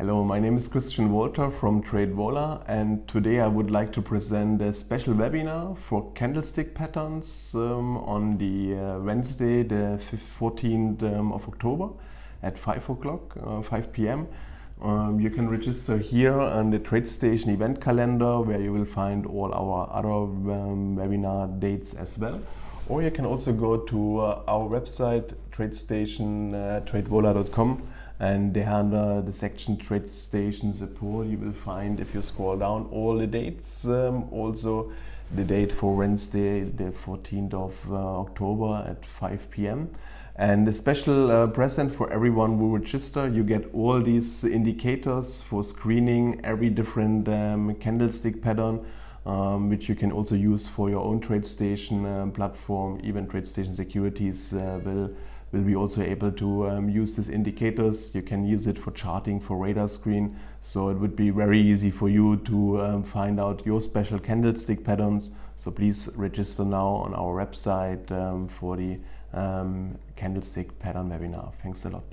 Hello, my name is Christian Walter from TradeVola and today I would like to present a special webinar for candlestick patterns um, on the uh, Wednesday the 14th um, of October at 5 o'clock, uh, 5 p.m. Um, you can register here on the TradeStation event calendar where you will find all our other um, webinar dates as well. Or you can also go to uh, our website tradestation uh, tradevola.com and under the section TradeStation support you will find if you scroll down all the dates um, also the date for Wednesday the 14th of uh, October at 5 p.m. and a special uh, present for everyone who register you get all these indicators for screening every different um, candlestick pattern um, which you can also use for your own TradeStation um, platform even TradeStation Securities uh, will will be also able to um, use these indicators. You can use it for charting for radar screen. So it would be very easy for you to um, find out your special candlestick patterns. So please register now on our website um, for the um, candlestick pattern webinar. Thanks a lot.